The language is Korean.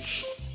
you